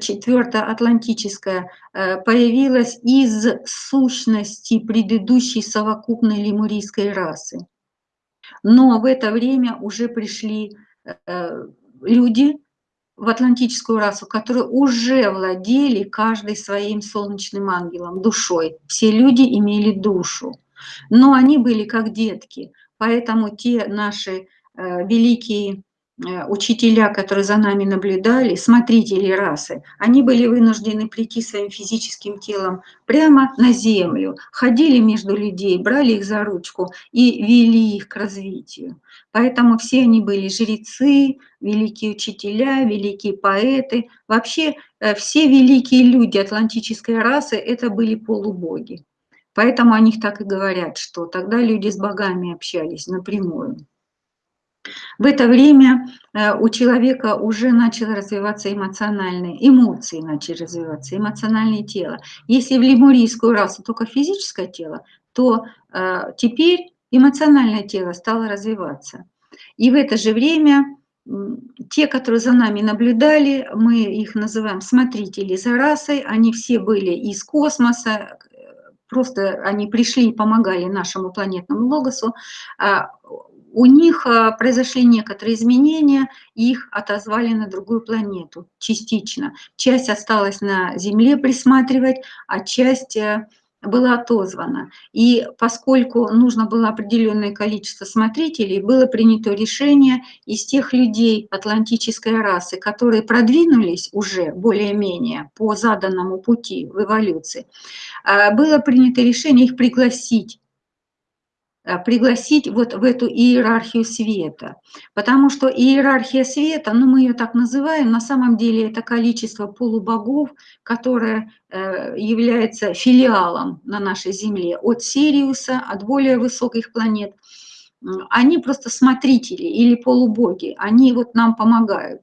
четвёртая атлантическая, э, появилась из сущности предыдущей совокупной лемурийской расы. Но в это время уже пришли, э, люди в атлантическую расу, которые уже владели каждый своим солнечным ангелом, душой. Все люди имели душу, но они были как детки, поэтому те наши, э, великие учителя, которые за нами наблюдали, смотрители расы, они были вынуждены прийти своим физическим телом прямо на землю, ходили между людей, брали их за ручку и вели их к развитию. Поэтому все они были жрецы, великие учителя, великие поэты. Вообще э, все великие люди атлантической расы – это были полубоги. Поэтому о них так и говорят, что тогда люди с богами общались напрямую. В это время э, у человека уже начало развиваться эмоциональные, эмоции начали развиваться, эмоциональное тело. Если в лемурийскую расу только физическое тело, то э, теперь эмоциональное тело стало развиваться. И в это же время те, которые за нами наблюдали, мы их называем смотрители за расой, они все были из космоса, просто они пришли и помогали нашему планетному логосу, а у них а, произошли некоторые изменения, их отозвали на другую планету частично. Часть осталась на Земле присматривать, а часть э, была отозвана. И поскольку нужно было определенное количество смотрителей, было принято решение из тех людей атлантической расы, которые продвинулись уже более-менее по заданному пути в эволюции, а, было принято решение их пригласить Э, пригласить вот в эту иерархию света. Потому что иерархия света, ну мы ее так называем, на самом деле это количество полубогов, которое э, является филиалом на нашей Земле от Сириуса, от более высоких планет. Они просто смотрители или полубоги, они вот нам помогают.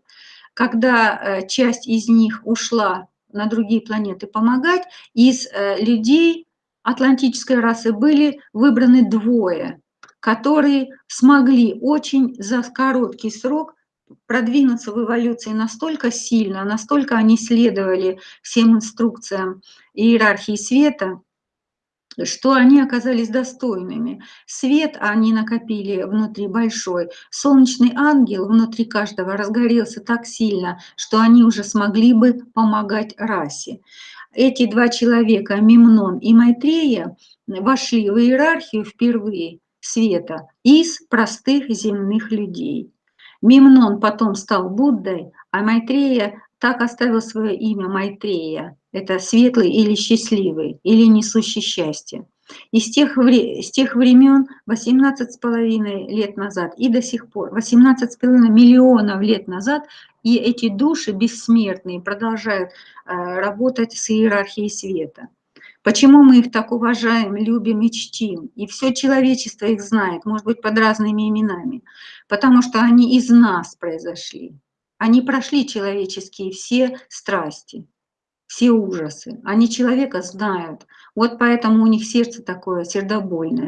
Когда э, часть из них ушла на другие планеты помогать, из людей атлантической расы были выбраны двое, которые смогли очень за короткий срок продвинуться в эволюции настолько сильно, настолько они следовали всем инструкциям иерархии света, что они оказались достойными. Свет они накопили внутри большой. Солнечный ангел внутри каждого разгорелся так сильно, что они уже смогли бы помогать расе эти два человека, Мемнон и Майтрея, вошли в иерархию впервые света из простых земных людей. Мемнон потом стал Буддой, а Майтрея так оставил свое имя Майтрея. Это светлый или счастливый, или несущий счастье. И с тех, с тех времен, 18,5 лет назад и до сих пор, 18,5 миллионов лет назад, и эти души бессмертные продолжают э, работать с иерархией света. Почему мы их так уважаем, любим и чтим? И все человечество их знает, может быть, под разными именами. Потому что они из нас произошли. Они прошли человеческие все страсти, все ужасы. Они человека знают. Вот поэтому у них сердце такое сердобольное,